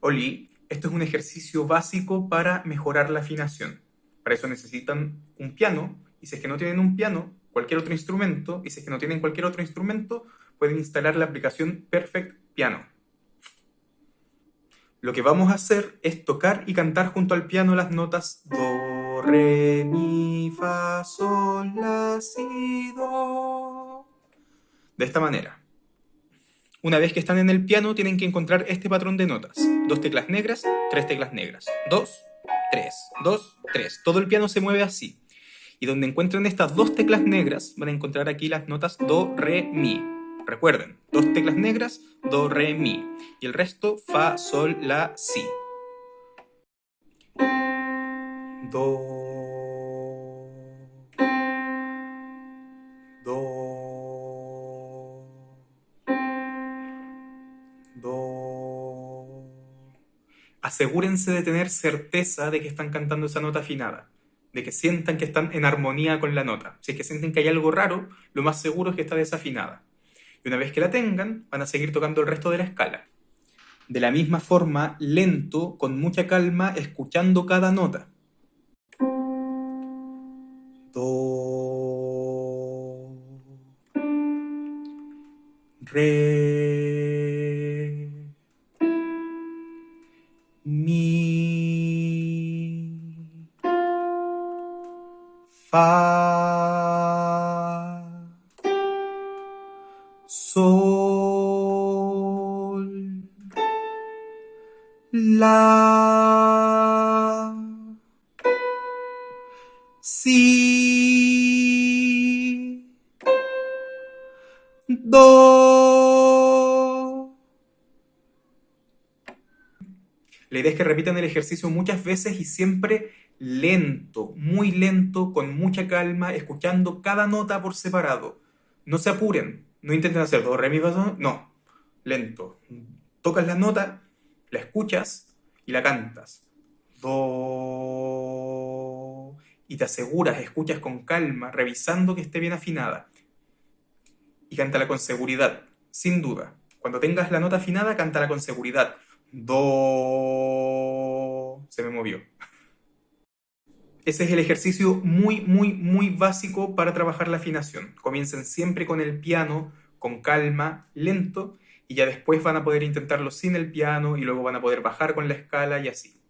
Oli, esto es un ejercicio básico para mejorar la afinación. Para eso necesitan un piano, y si es que no tienen un piano, cualquier otro instrumento, y si es que no tienen cualquier otro instrumento, pueden instalar la aplicación Perfect Piano. Lo que vamos a hacer es tocar y cantar junto al piano las notas Do, Re, Mi, Fa, Sol, La, Si, Do. De esta manera. Una vez que están en el piano, tienen que encontrar este patrón de notas. Dos teclas negras, tres teclas negras. Dos, tres, dos, tres. Todo el piano se mueve así. Y donde encuentren estas dos teclas negras, van a encontrar aquí las notas Do, Re, Mi. Recuerden, dos teclas negras, Do, Re, Mi. Y el resto, Fa, Sol, La, Si. Do, asegúrense de tener certeza de que están cantando esa nota afinada, de que sientan que están en armonía con la nota. Si es que sienten que hay algo raro, lo más seguro es que está desafinada. Y una vez que la tengan, van a seguir tocando el resto de la escala. De la misma forma, lento, con mucha calma, escuchando cada nota. Do, Re, Fa, Sol, La, Si, Do. La idea es que repitan el ejercicio muchas veces y siempre lento, muy lento, con mucha calma, escuchando cada nota por separado. No se apuren, no intenten hacer do, re, mi, no, lento. Tocas la nota, la escuchas y la cantas. Do... Y te aseguras, escuchas con calma, revisando que esté bien afinada. Y cántala con seguridad, sin duda. Cuando tengas la nota afinada, cántala con seguridad. Do... Se me movió. Ese es el ejercicio muy, muy, muy básico para trabajar la afinación. Comiencen siempre con el piano, con calma, lento, y ya después van a poder intentarlo sin el piano y luego van a poder bajar con la escala y así.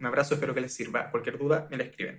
Un abrazo, espero que les sirva. Cualquier duda, me la escriben.